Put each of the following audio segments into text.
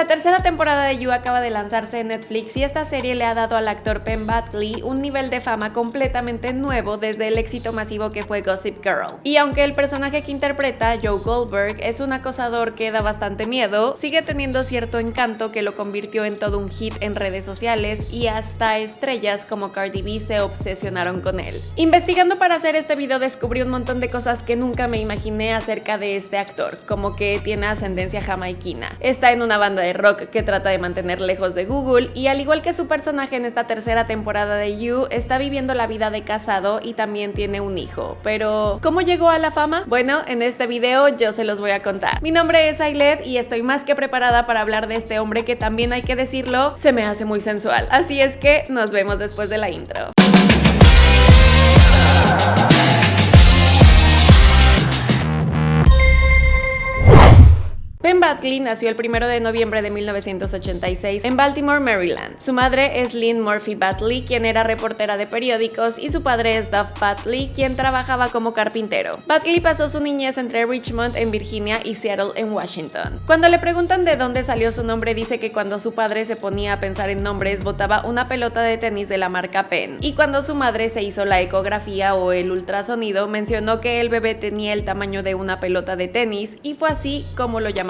La tercera temporada de You acaba de lanzarse en Netflix y esta serie le ha dado al actor Penn Badley un nivel de fama completamente nuevo desde el éxito masivo que fue Gossip Girl. Y aunque el personaje que interpreta, Joe Goldberg, es un acosador que da bastante miedo, sigue teniendo cierto encanto que lo convirtió en todo un hit en redes sociales y hasta estrellas como Cardi B se obsesionaron con él. Investigando para hacer este video descubrí un montón de cosas que nunca me imaginé acerca de este actor, como que tiene ascendencia jamaiquina. Está en una banda de rock que trata de mantener lejos de Google y al igual que su personaje en esta tercera temporada de You, está viviendo la vida de casado y también tiene un hijo. Pero, ¿cómo llegó a la fama? Bueno, en este video yo se los voy a contar. Mi nombre es Ailet y estoy más que preparada para hablar de este hombre que también hay que decirlo, se me hace muy sensual. Así es que nos vemos después de la intro. Ben Badley nació el 1 de noviembre de 1986 en Baltimore, Maryland. Su madre es Lynn Murphy Badley, quien era reportera de periódicos, y su padre es Duff Badley, quien trabajaba como carpintero. Badley pasó su niñez entre Richmond, en Virginia, y Seattle, en Washington. Cuando le preguntan de dónde salió su nombre, dice que cuando su padre se ponía a pensar en nombres, botaba una pelota de tenis de la marca Penn. Y cuando su madre se hizo la ecografía o el ultrasonido, mencionó que el bebé tenía el tamaño de una pelota de tenis, y fue así como lo llamaron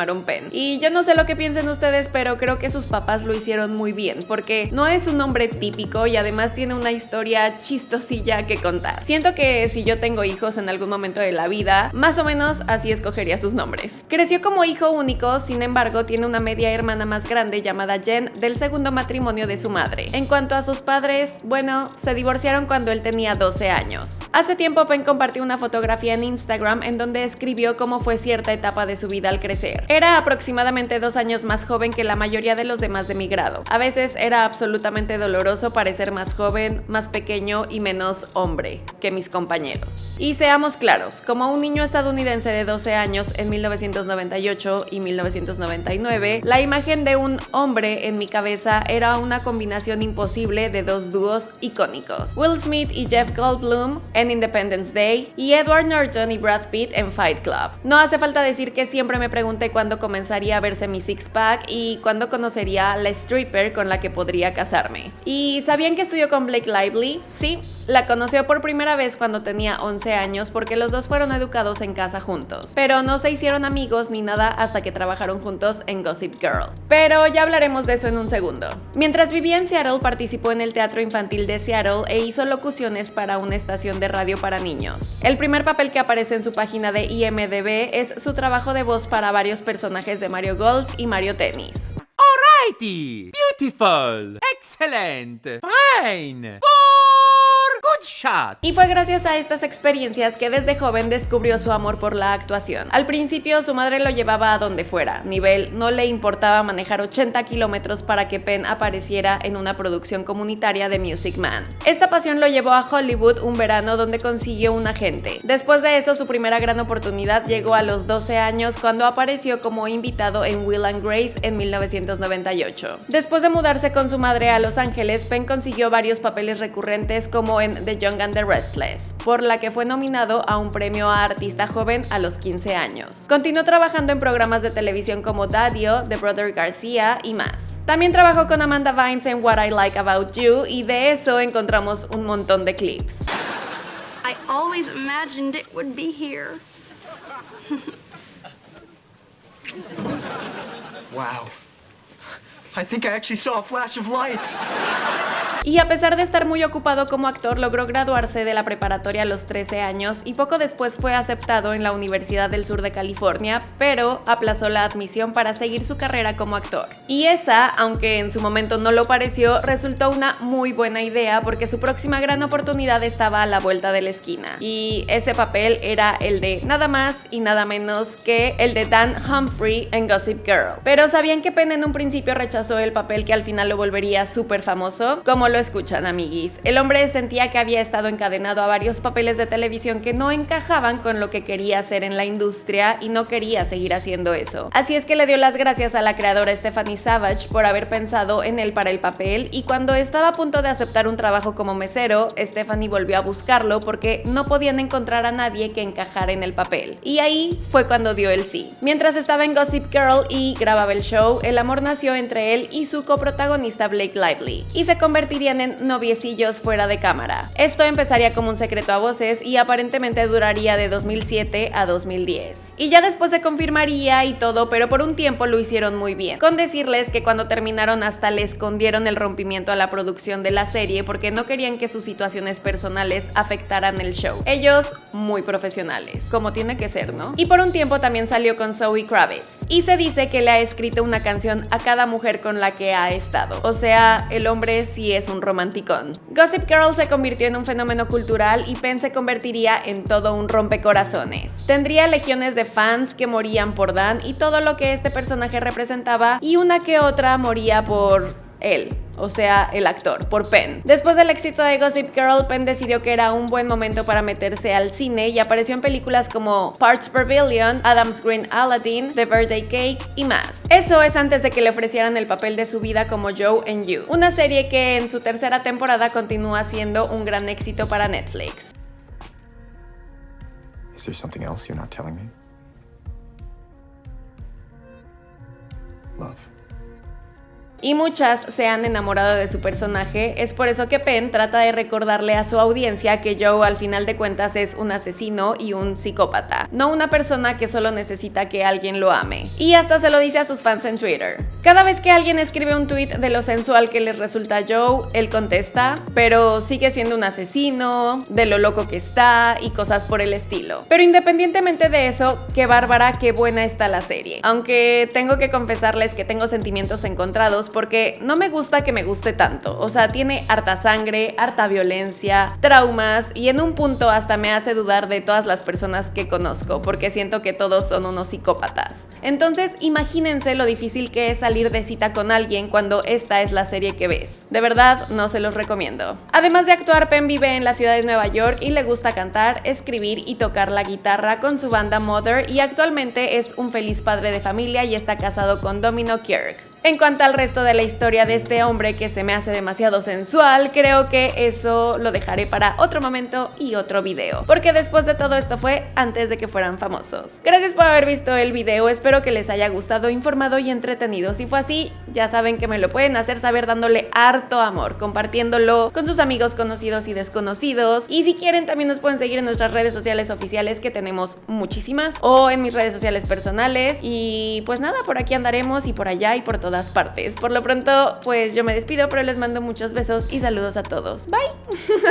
Y yo no sé lo que piensen ustedes, pero creo que sus papás lo hicieron muy bien, porque no es un nombre típico y además tiene una historia chistosilla que contar. Siento que si yo tengo hijos en algún momento de la vida, más o menos así escogería sus nombres. Creció como hijo único, sin embargo, tiene una media hermana más grande llamada Jen del segundo matrimonio de su madre. En cuanto a sus padres, bueno, se divorciaron cuando él tenía 12 años. Hace tiempo Penn compartió una fotografía en Instagram en donde escribió cómo fue cierta etapa de su vida al crecer. Era aproximadamente dos años más joven que la mayoría de los demás de mi grado. A veces era absolutamente doloroso parecer más joven, más pequeño y menos hombre que mis compañeros. Y seamos claros, como un niño estadounidense de 12 años en 1998 y 1999, la imagen de un hombre en mi cabeza era una combinación imposible de dos dúos icónicos. Will Smith y Jeff Goldblum en Independence Day y Edward Norton y Brad Pitt en Fight Club. No hace falta decir que siempre me pregunté cuándo comenzaría a verse mi six-pack y cuándo conocería la stripper con la que podría casarme. ¿Y sabían que estudió con Blake Lively? Sí, la conoció por primera vez cuando tenía 11 años porque los dos fueron educados en casa juntos, pero no se hicieron amigos ni nada hasta que trabajaron juntos en Gossip Girl. Pero ya hablaremos de eso en un segundo. Mientras vivía en Seattle participó en el Teatro Infantil de Seattle e hizo locuciones para una estación de radio para niños. El primer papel que aparece en su página de IMDB es su trabajo de voz para varios personajes de Mario Golf y Mario Tennis. Alrighty! Beautiful! Excellent! Fine! Good Y fue gracias a estas experiencias que desde joven descubrió su amor por la actuación. Al principio su madre lo llevaba a donde fuera, nivel no le importaba manejar 80 kilómetros para que Penn apareciera en una producción comunitaria de Music Man. Esta pasión lo llevó a Hollywood un verano donde consiguió un agente. Después de eso su primera gran oportunidad llegó a los 12 años cuando apareció como invitado en Will and Grace en 1998. Después de mudarse con su madre a Los Ángeles, Penn consiguió varios papeles recurrentes como en The Young and the Restless, por la que fue nominado a un premio a artista joven a los 15 años. Continuó trabajando en programas de televisión como Dadio, The Brother García y más. También trabajó con Amanda Vines en What I Like About You y de eso encontramos un montón de clips. I always imagined it would be here. wow. I think I actually saw a flash of light. Y a pesar de estar muy ocupado como actor, logró graduarse de la preparatoria a los 13 años y poco después fue aceptado en la Universidad del Sur de California, pero aplazó la admisión para seguir su carrera como actor. Y esa, aunque en su momento no lo pareció, resultó una muy buena idea porque su próxima gran oportunidad estaba a la vuelta de la esquina. Y ese papel era el de nada más y nada menos que el de Dan Humphrey en Gossip Girl. Pero ¿sabían que Penn en un principio rechazó el papel que al final lo volvería súper famoso? Como lo escuchan, amiguis. El hombre sentía que había estado encadenado a varios papeles de televisión que no encajaban con lo que quería hacer en la industria y no quería seguir haciendo eso. Así es que le dio las gracias a la creadora Stephanie Savage por haber pensado en él para el papel y cuando estaba a punto de aceptar un trabajo como mesero, Stephanie volvió a buscarlo porque no podían encontrar a nadie que encajara en el papel. Y ahí fue cuando dio el sí. Mientras estaba en Gossip Girl y grababa el show, el amor nació entre y su coprotagonista Blake Lively, y se convertirían en noviecillos fuera de cámara. Esto empezaría como un secreto a voces y aparentemente duraría de 2007 a 2010. Y ya después se confirmaría y todo, pero por un tiempo lo hicieron muy bien. Con decirles que cuando terminaron hasta le escondieron el rompimiento a la producción de la serie porque no querían que sus situaciones personales afectaran el show. Ellos muy profesionales, como tiene que ser, ¿no? Y por un tiempo también salió con Zoe Kravitz. Y se dice que le ha escrito una canción a cada mujer con la que ha estado. O sea, el hombre sí es un romanticón. Gossip Girl se convirtió en un fenómeno cultural y Penn se convertiría en todo un rompecorazones. Tendría legiones de fans que morían por Dan y todo lo que este personaje representaba y una que otra moría por él, o sea, el actor, por Penn. Después del éxito de Gossip Girl, Penn decidió que era un buen momento para meterse al cine y apareció en películas como Parts Per Billion, Adam's Green Aladdin, The Birthday Cake y más. Eso es antes de que le ofrecieran el papel de su vida como Joe and You, una serie que en su tercera temporada continúa siendo un gran éxito para Netflix. Y muchas se han enamorado de su personaje, es por eso que Penn trata de recordarle a su audiencia que Joe al final de cuentas es un asesino y un psicópata, no una persona que solo necesita que alguien lo ame. Y hasta se lo dice a sus fans en Twitter. Cada vez que alguien escribe un tweet de lo sensual que les resulta Joe, él contesta, pero sigue siendo un asesino, de lo loco que está y cosas por el estilo. Pero independientemente de eso, qué bárbara, qué buena está la serie. Aunque tengo que confesarles que tengo sentimientos encontrados porque no me gusta que me guste tanto. O sea, tiene harta sangre, harta violencia, traumas y en un punto hasta me hace dudar de todas las personas que conozco porque siento que todos son unos psicópatas. Entonces, imagínense lo difícil que es salir de cita con alguien cuando esta es la serie que ves. De verdad, no se los recomiendo. Además de actuar, Penn vive en la ciudad de Nueva York y le gusta cantar, escribir y tocar la guitarra con su banda Mother y actualmente es un feliz padre de familia y está casado con Domino Kirk. En cuanto al resto de la historia de este hombre que se me hace demasiado sensual, creo que eso lo dejaré para otro momento y otro video, porque después de todo esto fue antes de que fueran famosos. Gracias por haber visto el video, espero que les haya gustado, informado y entretenido. Si fue así, ya saben que me lo pueden hacer saber dándole harto amor, compartiéndolo con sus amigos conocidos y desconocidos. Y si quieren también nos pueden seguir en nuestras redes sociales oficiales que tenemos muchísimas, o en mis redes sociales personales. Y pues nada, por aquí andaremos y por allá y por todo partes. Por lo pronto, pues yo me despido, pero les mando muchos besos y saludos a todos. Bye.